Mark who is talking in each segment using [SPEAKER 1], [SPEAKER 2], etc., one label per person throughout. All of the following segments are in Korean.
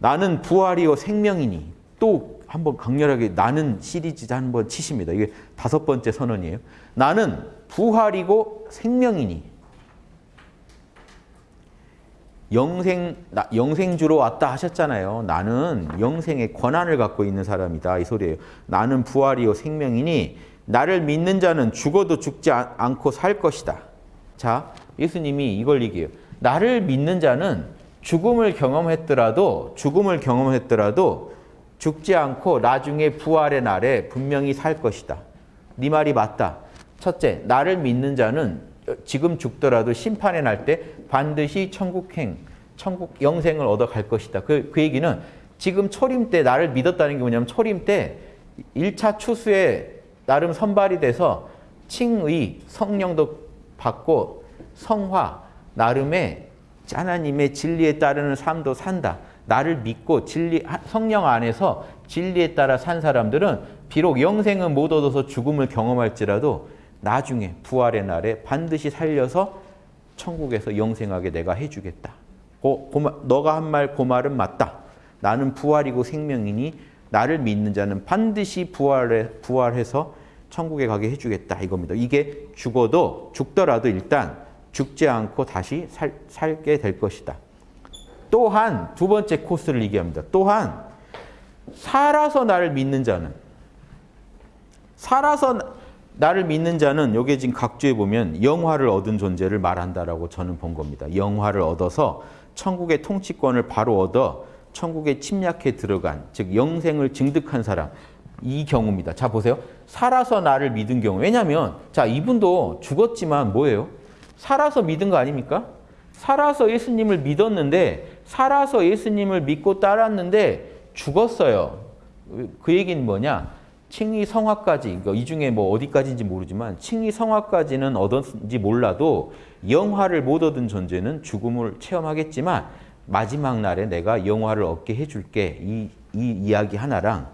[SPEAKER 1] 나는 부활이요 생명이니 또 한번 강렬하게 나는 시리즈 한번 치십니다. 이게 다섯 번째 선언이에요. 나는 부활이고 생명이니 영생 나, 영생주로 왔다 하셨잖아요. 나는 영생의 권한을 갖고 있는 사람이다 이 소리예요. 나는 부활이요 생명이니 나를 믿는 자는 죽어도 죽지 않고 살 것이다. 자, 예수님이 이걸 얘기해요. 나를 믿는 자는 죽음을 경험했더라도 죽음을 경험했더라도 죽지 않고 나중에 부활의 날에 분명히 살 것이다. 네 말이 맞다. 첫째, 나를 믿는 자는 지금 죽더라도 심판의 날 때 반드시 천국행, 천국 영생을 얻어 갈 것이다. 그, 그 얘기는 지금 초림 때 나를 믿었다는 게 뭐냐면 초림 때 1차 추수에 나름 선발이 돼서 칭의, 성령도 받고 성화, 나름의 하나님의 진리에 따르는 삶도 산다. 나를 믿고 진리 성령 안에서 진리에 따라 산 사람들은 비록 영생은 못 얻어서 죽음을 경험할지라도 나중에 부활의 날에 반드시 살려서 천국에서 영생하게 내가 해주겠다. 고, 고, 너가 한말그 말은 맞다. 나는 부활이고 생명이니 나를 믿는 자는 반드시 부활해, 부활해서 천국에 가게 해주겠다 이겁니다. 이게 죽어도 죽더라도 일단 죽지 않고 다시 살, 살게 될 것이다. 또한 두 번째 코스를 얘기합니다. 또한 살아서 나를 믿는 자는 살아서 나를 믿는 자는 여기 지금 각주에 보면 영화를 얻은 존재를 말한다라고 저는 본 겁니다. 영화를 얻어서 천국의 통치권을 바로 얻어 천국에 침략해 들어간 즉 영생을 증득한 사람 이 경우입니다. 자 보세요. 살아서 나를 믿은 경우 왜냐하면 자 이분도 죽었지만 뭐예요? 살아서 믿은 거 아닙니까? 살아서 예수님을 믿었는데 살아서 예수님을 믿고 따랐는데 죽었어요. 그 얘기는 뭐냐? 칭의 성화까지, 이 중에 뭐 어디까지인지 모르지만 칭의 성화까지는 얻었는지 몰라도 영화를 못 얻은 존재는 죽음을 체험하겠지만 마지막 날에 내가 영화를 얻게 해줄게. 이, 이 이야기 하나랑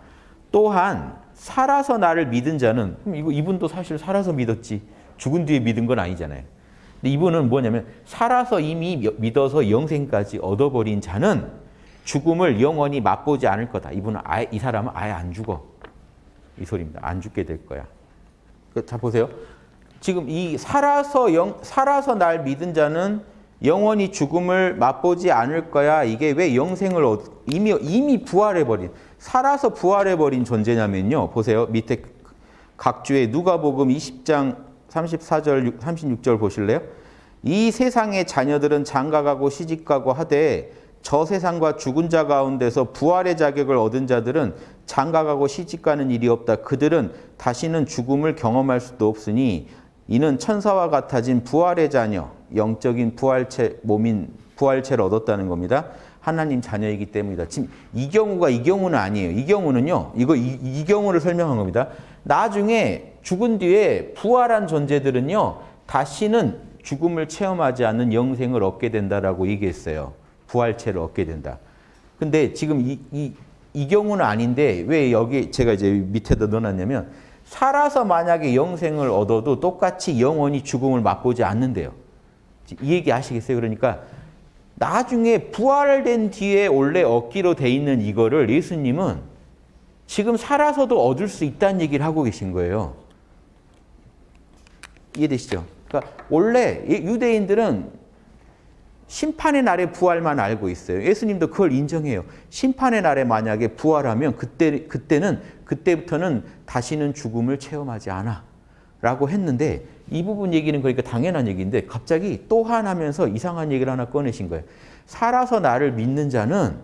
[SPEAKER 1] 또한 살아서 나를 믿은 자는 이분도 사실 살아서 믿었지 죽은 뒤에 믿은 건 아니잖아요. 근데 이분은 뭐냐면 살아서 이미 믿어서 영생까지 얻어버린 자는 죽음을 영원히 맛보지 않을 거다. 이분은 아예 이 사람은 아예 안 죽어. 이 소리입니다. 안 죽게 될 거야. 그, 자 보세요. 지금 이 살아서 영 살아서 날 믿은 자는 영원히 죽음을 맛보지 않을 거야. 이게 왜 영생을 얻, 이미 이미 부활해 버린 살아서 부활해 버린 존재냐면요. 보세요. 밑에 각주에 누가복음 20장 34절 36절 보실래요? 이 세상의 자녀들은 장가가고 시집가고 하되 저 세상과 죽은 자 가운데서 부활의 자격을 얻은 자들은 장가가고 시집가는 일이 없다. 그들은 다시는 죽음을 경험할 수도 없으니 이는 천사와 같아진 부활의 자녀, 영적인 부활체 몸인 부활체를 얻었다는 겁니다. 하나님 자녀이기 때문이다. 지금 이 경우가 이 경우는 아니에요. 이 경우는요. 이거 이, 이 경우를 설명한 겁니다. 나중에 죽은 뒤에 부활한 존재들은요. 다시는 죽음을 체험하지 않는 영생을 얻게 된다라고 얘기했어요. 부활체를 얻게 된다. 근데 지금 이, 이, 이 경우는 아닌데 왜 여기 제가 이제 밑에다 넣어놨냐면 살아서 만약에 영생을 얻어도 똑같이 영원히 죽음을 맛보지 않는데요. 이 얘기 아시겠어요? 그러니까 나중에 부활된 뒤에 원래 얻기로 돼 있는 이거를 예수님은 지금 살아서도 얻을 수 있다는 얘기를 하고 계신 거예요. 이해되시죠? 그러니까 원래 유대인들은 심판의 날에 부활만 알고 있어요. 예수님도 그걸 인정해요. 심판의 날에 만약에 부활하면 그때, 그때는, 그때부터는 다시는 죽음을 체험하지 않아. 라고 했는데 이 부분 얘기는 그러니까 당연한 얘기인데 갑자기 또한 하면서 이상한 얘기를 하나 꺼내신 거예요. 살아서 나를 믿는 자는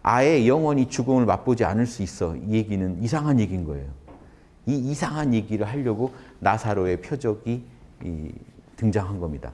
[SPEAKER 1] 아예 영원히 죽음을 맛보지 않을 수 있어. 이 얘기는 이상한 얘기인 거예요. 이 이상한 얘기를 하려고 나사로의 표적이 등장한 겁니다.